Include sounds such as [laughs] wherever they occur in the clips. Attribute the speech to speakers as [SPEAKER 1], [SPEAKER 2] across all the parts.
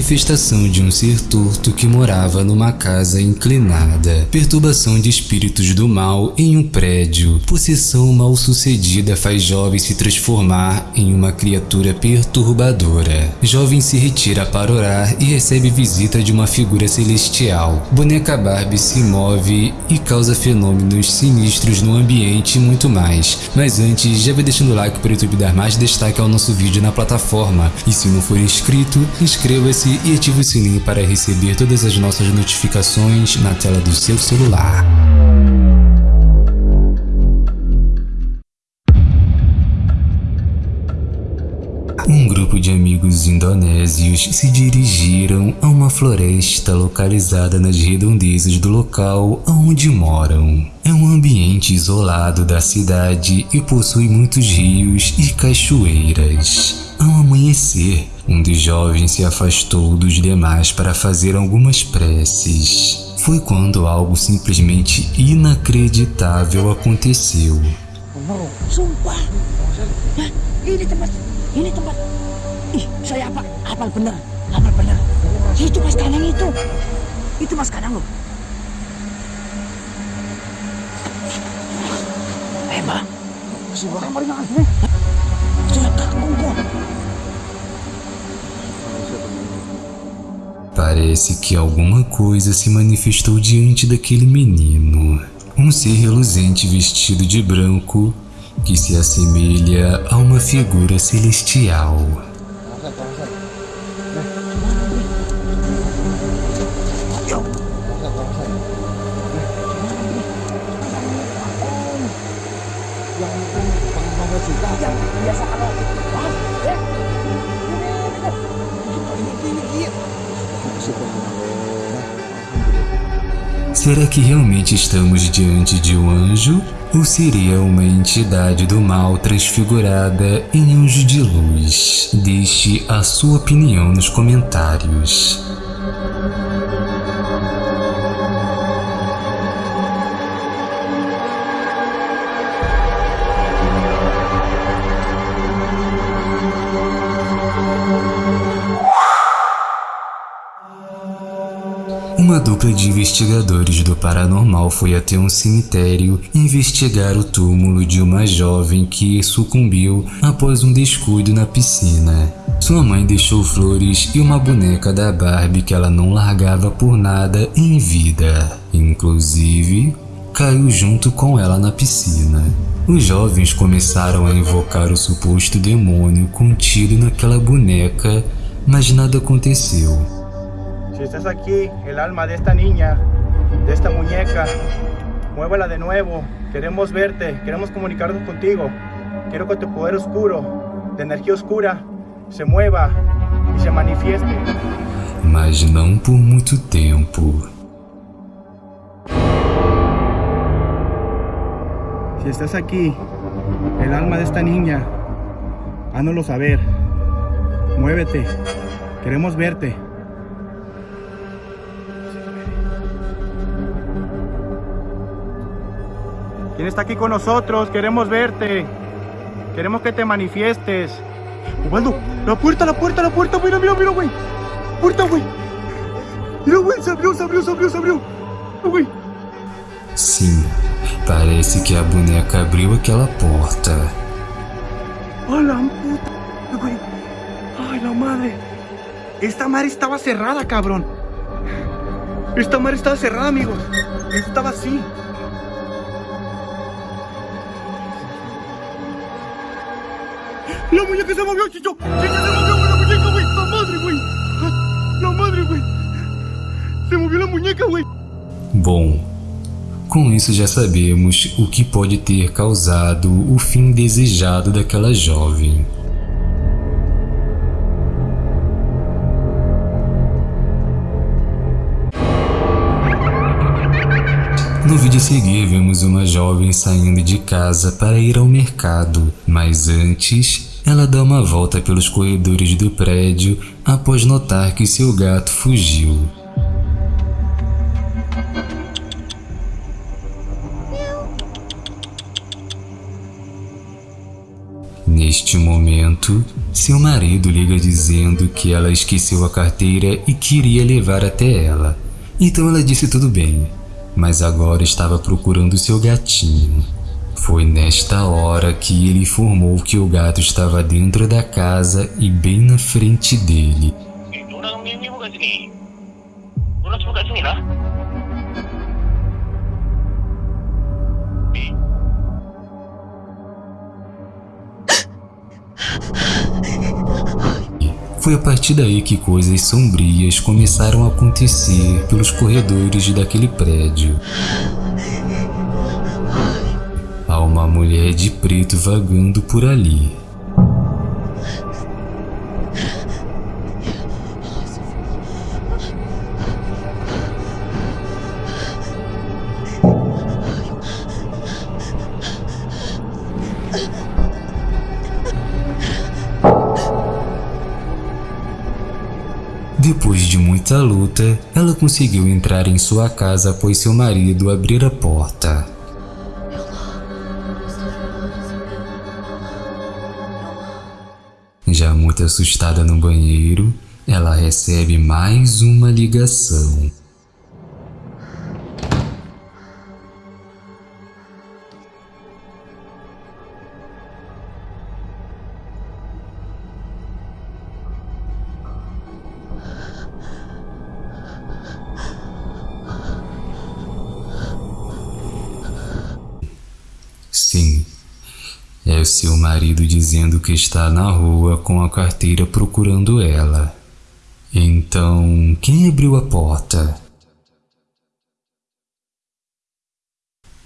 [SPEAKER 1] manifestação de um ser torto que morava numa casa inclinada, perturbação de espíritos do mal em um prédio, possessão mal sucedida faz jovem se transformar em uma criatura perturbadora. Jovem se retira para orar e recebe visita de uma figura celestial. Boneca Barbie se move e causa fenômenos sinistros no ambiente e muito mais. Mas antes, já vai deixando o like para o YouTube dar mais destaque ao nosso vídeo na plataforma. E se não for inscrito, inscreva-se e ative o sininho para receber todas as nossas notificações na tela do seu celular. Grupo de amigos indonésios se dirigiram a uma floresta localizada nas redondezas do local onde moram. É um ambiente isolado da cidade e possui muitos rios e cachoeiras. Ao amanhecer, um dos jovens se afastou dos demais para fazer algumas preces. Foi quando algo simplesmente inacreditável aconteceu.
[SPEAKER 2] Ih, saya apa? Hafal bener, hafal bener. Itu mas Kanang itu. Itu mas Kanang loh. Eh, bang. Masih orang paling asli. Saya takut kok.
[SPEAKER 1] Parece que alguma coisa se manifestou diante daquele menino. Um ser reluzente vestido de branco que se assemelha a uma figura celestial. Será que realmente estamos diante de um anjo? Ou seria uma entidade do mal transfigurada em anjo de luz? Deixe a sua opinião nos comentários. Uma dupla de investigadores do paranormal foi até um cemitério investigar o túmulo de uma jovem que sucumbiu após um descuido na piscina. Sua mãe deixou flores e uma boneca da Barbie que ela não largava por nada em vida. Inclusive, caiu junto com ela na piscina. Os jovens começaram a invocar o suposto demônio contido naquela boneca, mas nada aconteceu.
[SPEAKER 3] Si estás aquí, el alma de esta niña, de esta muñeca, muévala de nuevo. Queremos verte, queremos comunicarnos contigo. Quiero que tu poder oscuro, de energía oscura, se mueva y se manifieste.
[SPEAKER 1] Mas não por muito tempo.
[SPEAKER 3] Si estás aquí, el alma de esta niña, hánoslo saber. Muévete, queremos verte. ¿Quién está aquí con nosotros? Queremos verte. Queremos que te manifiestes. Osvaldo, la puerta, la puerta, la puerta. Mira, mira, mira, güey. Puerta, güey. Mira, güey, se abrió, se abrió, se abrió, se abrió. Güey.
[SPEAKER 1] Sim, parece que a boneca abriu aquela porta.
[SPEAKER 3] ¡A la puta! Güey. ¡Ay, la madre! Esta madre estaba cerrada, cabrón. Esta madre estaba cerrada, amigos. Estaba así. La muñeca se movió, Chicho. Chicho se movió, la muñeca, güey. La madre, güey. La madre, güey. Se movió la muñeca, güey.
[SPEAKER 1] Bom, com isso já sabemos o que pode ter causado o fim desejado daquela jovem. No vídeo a seguir vemos uma jovem saindo de casa para ir ao mercado, mas antes ela dá uma volta pelos corredores do prédio após notar que seu gato fugiu. Neste momento, Seu marido liga dizendo que ela esqueceu a carteira e queria levar até ela. Então ela disse tudo bem, mas agora estava procurando seu gatinho. Foi nesta hora que ele informou que o gato estava dentro da casa e bem na frente dele. Foi a partir daí que coisas sombrias começaram a acontecer pelos corredores daquele prédio. Uma mulher de preto vagando por ali. Depois de muita luta, ela conseguiu entrar em sua casa após seu marido abrir a porta. Assustada no banheiro, ela recebe mais uma ligação. É seu marido dizendo que está na rua com a carteira procurando ela. Então, quem abriu a porta?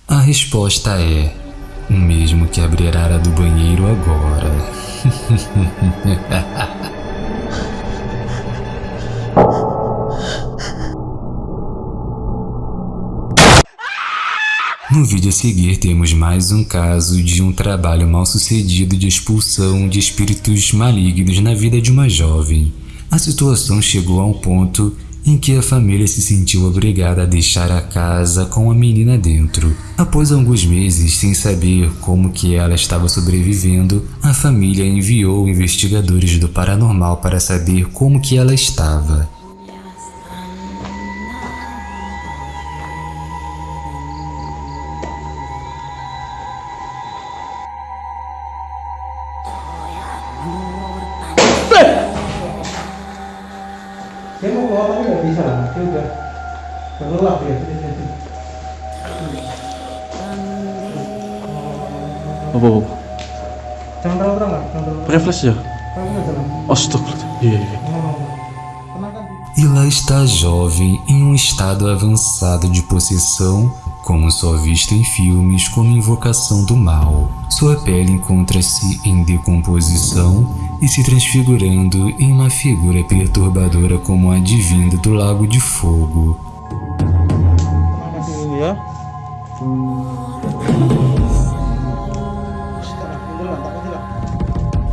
[SPEAKER 1] A resposta é o mesmo que abrirá a do banheiro agora. [laughs] No vídeo a seguir temos mais um caso de um trabalho mal sucedido de expulsão de espíritos malignos na vida de uma jovem. A situação chegou a um ponto em que a família se sentiu obrigada a deixar a casa com a menina dentro. Após alguns meses sem saber como que ela estava sobrevivendo, a família enviou investigadores do paranormal para saber como que ela estava.
[SPEAKER 3] Saya mau keluar tapi nggak bisa, dia udah terlelap ya.
[SPEAKER 4] Apa apa?
[SPEAKER 3] Jangan terlalu terang, Kak. jangan terlalu
[SPEAKER 4] Pakai flash ya?
[SPEAKER 3] terang. Terang aja lah.
[SPEAKER 4] Astagfirullah. Iya iya.
[SPEAKER 3] Tenang kan?
[SPEAKER 1] E lá está a jovem em um estado avançado de possessão, como só visto em filmes como Invocação do Mal. Sua pele encontra-se em decomposição e se transfigurando em uma figura perturbadora como a divina do Lago de Fogo.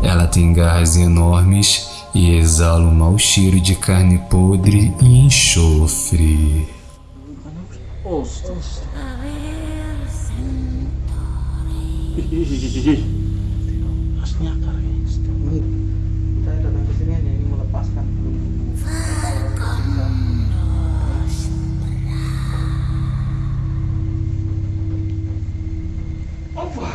[SPEAKER 1] Ela tem garras enormes e exala um mau cheiro de carne podre e enxofre.
[SPEAKER 3] Asnya akar ya. Saya datang ke sini hanya ingin melepaskan Apa?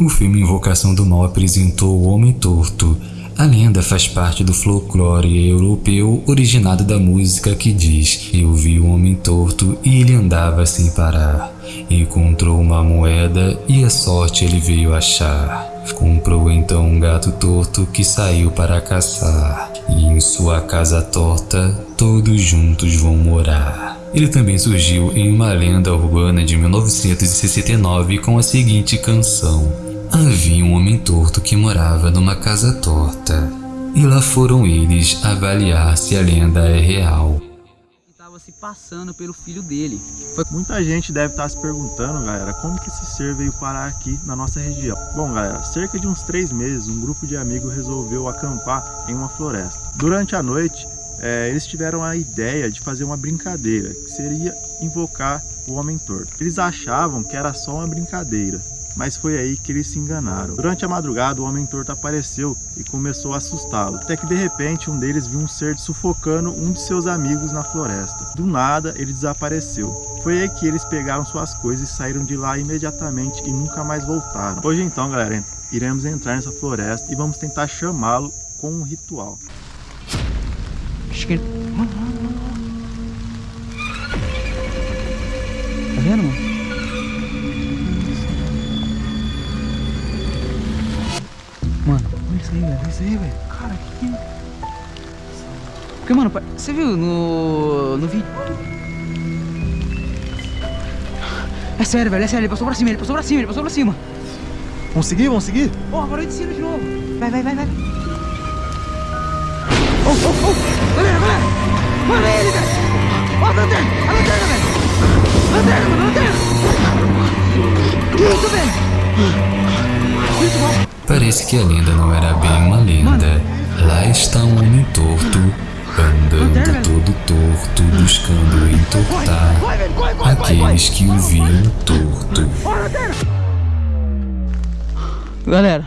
[SPEAKER 1] O filme Invocação do Mal apresentou o Homem Torto. A lenda faz parte do folclore europeu originado da música que diz Eu vi um homem torto e ele andava sem parar. Encontrou uma moeda e a sorte ele veio achar. Comprou então um gato torto que saiu para caçar. E em sua casa torta, todos juntos vão morar. Ele também surgiu em uma lenda urbana de 1969 com a seguinte canção. Havia um homem torto que morava numa casa torta. E lá foram eles avaliar se a lenda é real.
[SPEAKER 5] estava se passando pelo filho dele.
[SPEAKER 6] Muita gente deve estar se perguntando, galera, como que esse ser veio parar aqui na nossa região. Bom, galera, cerca de uns três meses, um grupo de amigos resolveu acampar em uma floresta. Durante a noite, eh, eles tiveram a ideia de fazer uma brincadeira, que seria invocar o Homem Torto. Eles achavam que era só uma brincadeira, mas foi aí que eles se enganaram. Durante a madrugada, o Homem Torto apareceu e começou a assustá-lo, até que de repente um deles viu um ser sufocando um de seus amigos na floresta. Do nada, ele desapareceu. Foi aí que eles pegaram suas coisas e saíram de lá imediatamente e nunca mais voltaram. Hoje então, galera, iremos entrar nessa floresta e vamos tentar chamá-lo com um ritual.
[SPEAKER 5] Acho que ele... Tá vendo, mano? Isso aí, velho. Olha isso aí, velho. Cara, que que... Porque, mano, você viu no... no vídeo... É sério, velho, é sério. Ele passou pra cima, ele passou pra cima, ele passou pra cima.
[SPEAKER 6] Vamos seguir? Vamos seguir?
[SPEAKER 5] Ó, oh, parou de cima de novo. Vai, vai, vai, vai. Oh, oh, oh! Galera, galera! Mano, é ele, velho! Ó, a lanterna! A lanterna, velho! Lanterna, mano, lanterna! Isso, velho!
[SPEAKER 1] Parece que a lenda não era bem uma lenda. Lá está um homem torto, andando todo torto, buscando entortar aqueles que o viam torto.
[SPEAKER 5] Galera.